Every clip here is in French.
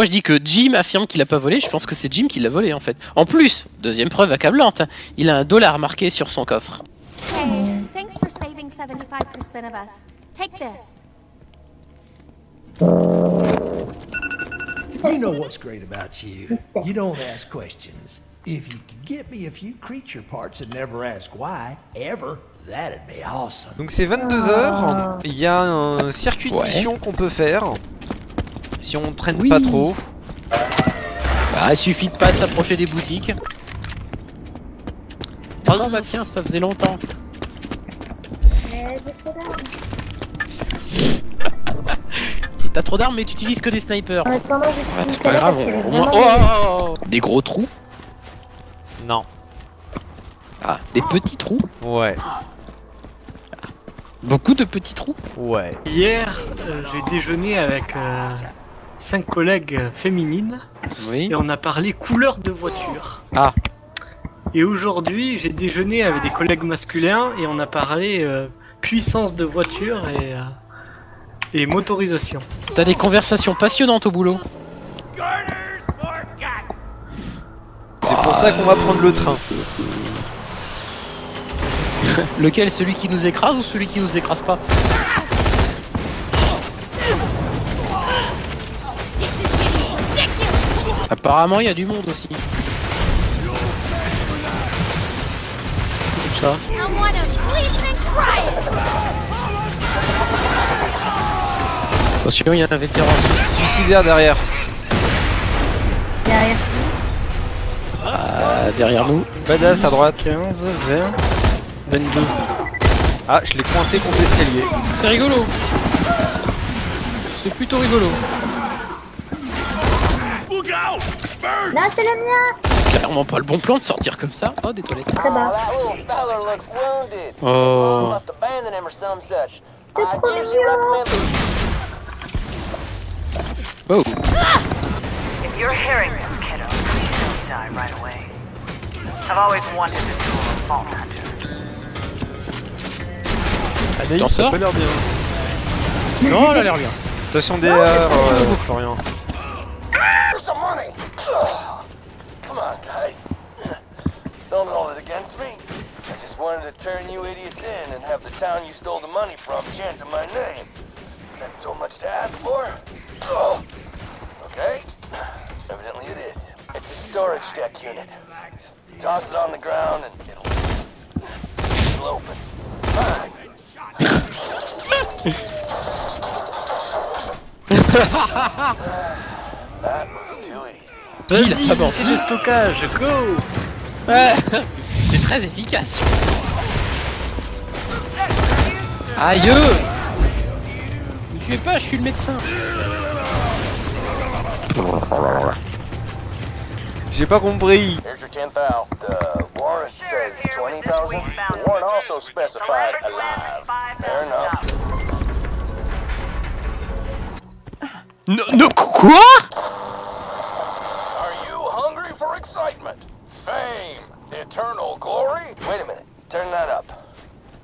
Moi je dis que Jim affirme qu'il a pas volé, je pense que c'est Jim qui l'a volé en fait. En plus, deuxième preuve accablante, il a un dollar marqué sur son coffre. Hey, thanks for saving 75% of us. Take this. You know what's great about you? You don't ask questions. If you could get me a few creature parts and never ask why, ever, that'd be awesome. Donc c'est 22h, il y a un circuit de Ouais. mission qu'on peut faire. Si on traîne Oui. pas trop. Bah, il suffit de pas s'approcher des boutiques. Ah bah tiens, ça faisait longtemps. T'as trop d'armes mais tu utilises que des snipers. Ouais, c'est pas grave, on- vraiment. Oh, oh, oh, Des gros trous Non. Ah, des petits trous Ouais. Beaucoup de petits trous Ouais. Hier, euh, j'ai déjeuné avec euh, cinq collègues féminines Oui. et on a parlé couleur de voiture. Ah. Et aujourd'hui, j'ai déjeuné avec des collègues masculins et on a parlé euh, puissance de voiture et, euh, et motorisation. T'as des conversations passionnantes au boulot. C'est pour ça qu'on va prendre le train. Lequel? Celui qui nous écrase ou celui qui nous écrase pas? Apparemment, il y a du monde aussi. Ça. Attention, il y a un vétéran. Suicidaire derrière. derrière. Ah, derrière nous. Badass à droite. 15, 20, 22. Ah, je l'ai coincé contre l'escalier. C'est rigolo. C'est plutôt rigolo. Là, c'est le mien Clairement pas le bon plan de sortir comme ça. Oh, des toilettes. Très bas. that little feller looks wounded. Oh. Recommend. Oh. If you're hearing this, kiddo, please don't die right away. I've always wanted a hunter. Anaïs, ça sors peut l'air bien. Non, elle a l'air bien. Attention DR, euh, Florian. Hold it against me. I just wanted to turn you idiots in and have the town you stole the money from chanting my name. Is that too much to ask for? Ugh. Okay. Evidently it is. It's a storage deck unit. Just toss it on the ground and it'll, it'll open. Fine. that was too easy. Gilles, Vas-y, ah bon. c'est le stockage, go Ouais. C'est très efficace. Aïe Ne tuez pas, je suis le médecin. J'ai pas compris. Here's your 10th out. The warrant says 20,000. The warrant also specified alive. Fair enough. No, no, quoi? Are you hungry for excitement? Fame? Eternal glory? Wait a minute. Turn that up.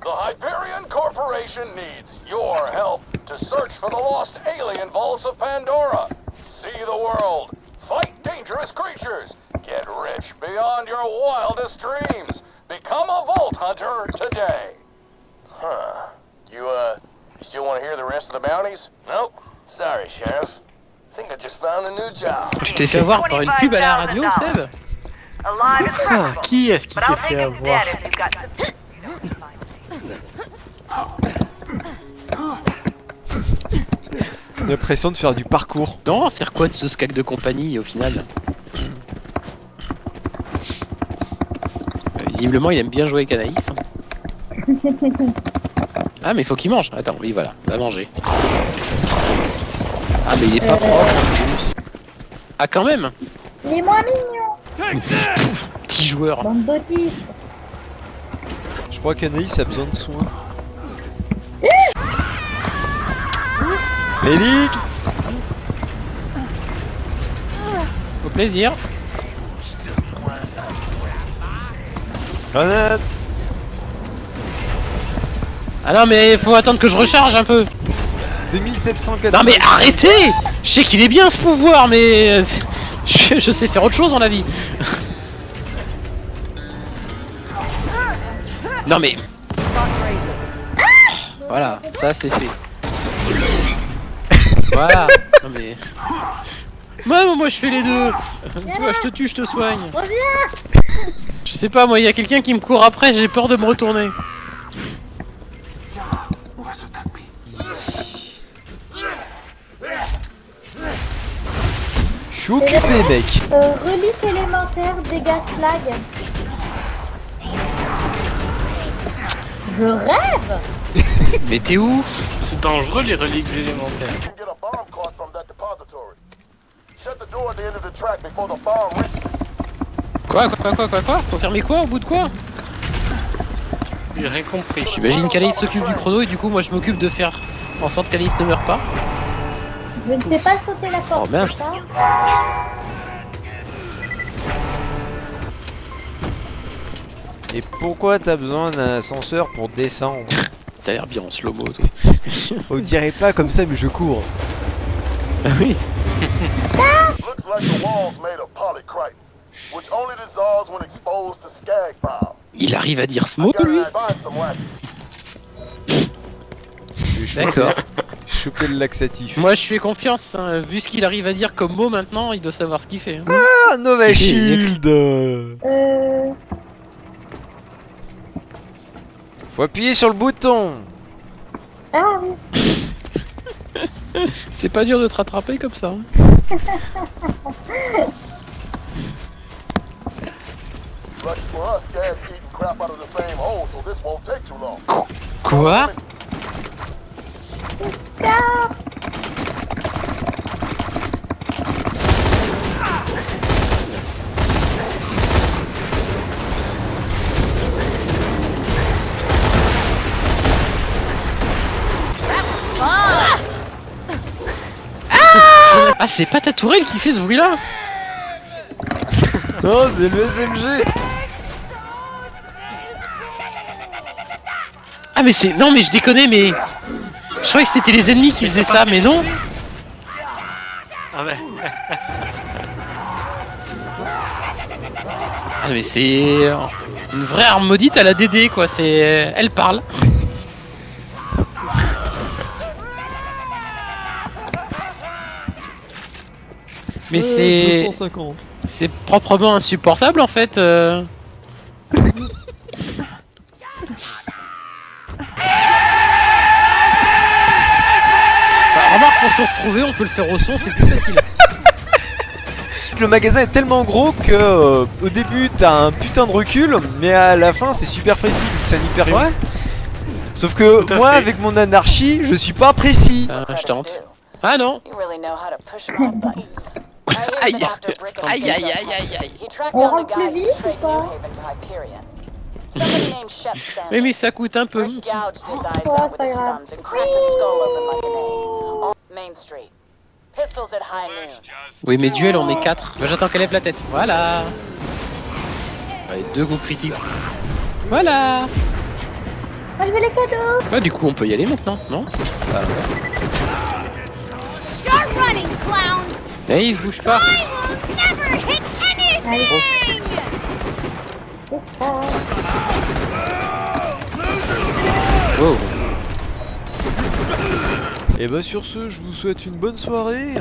The Hyperion Corporation needs your help to search for the lost alien vaults of Pandora. See the world. Fight dangerous creatures. Get rich beyond your wildest dreams. Become a vault hunter today. Huh. You, uh, you still want to hear the rest of the bounties? Nope. Sorry, Sheriff. I think I just found a new job. Tu t'es fait avoir par une pub à la radio, Seb Alive is Ah, qui est-ce qui s'est fait avoir? L'impression de faire du parcours. Non, faire quoi de ce skack de compagnie au final? Euh, Visiblement, il aime bien jouer avec Anaïs. Ah, mais il faut qu'il mange. Attends, oui, voilà, va manger. Ah, mais il est pas propre en plus. Ah, quand même Il est moins mignon Petit joueur. Bande Je crois qu'Anaïs a besoin de soins. Lélique Au plaisir. Grenade Ah non, mais faut attendre que je recharge un peu. 2780. Non, mais arrêtez Je sais qu'il est bien ce pouvoir, mais euh, je, je sais faire autre chose dans la vie. non mais. Voilà, ça c'est fait. Voilà. Non mais. Moi, moi je fais les deux. Toi, je te tue, je te soigne. Reviens Je sais pas, moi, il y a quelqu'un qui me court après, j'ai peur de me retourner. Je suis occupé, mec. euh, Relique élémentaire, dégâts flag. Je rêve Mais t'es où C'est dangereux les reliques élémentaires. You can get a bomb cart from that depository. Shut the door at the end of the track before the bomb reaches it. Quoi, quoi, quoi, quoi, quoi Faut fermer quoi Au bout de quoi J'ai rien compris. J'imagine qu'Alice s'occupe du chrono et du coup, moi, je m'occupe de faire en sorte qu'Alice ne meure pas. Je ne sais pas sauter la porte, Oh, mince. c'est ça Et pourquoi t'as besoin d'un ascenseur pour descendre? T'as l'air bien en slow-mo, toi. On dirait pas comme ça, mais je cours. Ah oui Looks like the wall's made of polycrite, which only dissolves when exposed to skag bile. Il arrive à dire ce mot, lui chopé- D'accord. chopé le laxatif. Moi, je fais confiance. hein. Vu ce qu'il arrive à dire comme mot maintenant, il doit savoir ce qu'il fait. hein. Ah, Nova Il- Shield Euh... Faut appuyer sur le bouton Ah oui C'est pas dur de te rattraper comme ça. hein. Lucky for us, Skag's eating crap out of the same hole, so this won't take too long. Quoi? Ah, c'est pas ta tourelle qui fait ce bruit-là. Non, c'est le SMG Ah, mais c'est... Non, mais je déconnais, mais... Je croyais que c'était les ennemis qui faisaient ça, mais non Ah ouais. Ah, mais c'est... Une vraie arme maudite à la DD, quoi. C'est... Elle parle. Mais c'est... 250. C'est proprement insupportable en fait. euh. Remarque pour te retrouver, on peut le faire au son, c'est plus facile. Le magasin est tellement gros que euh, au début t'as un putain de recul, mais à la fin c'est super précis vu que c'est un hyper Ouais. Sauf que moi fait. avec mon anarchie, je suis pas précis. Euh, je tente. Ah non Aïe. Aïe, aïe, aïe, aïe, aïe. He tracked On down the rentre guy plus vite ou pas? Haven to Hyperion. Somebody named Shep Sanders. Oui mais ça coûte un peu. Brick Oui mais duel on est 4. Bah, J'attends qu'elle lève la tête. Voilà. Allez, deux coups critiques. Voilà. Moi je veux les cadeaux Bah du coup on peut y aller maintenant, non? Start running, clowns! Eh il se bouge pas. Ça Wow. Et bah sur ce, je vous souhaite une bonne soirée.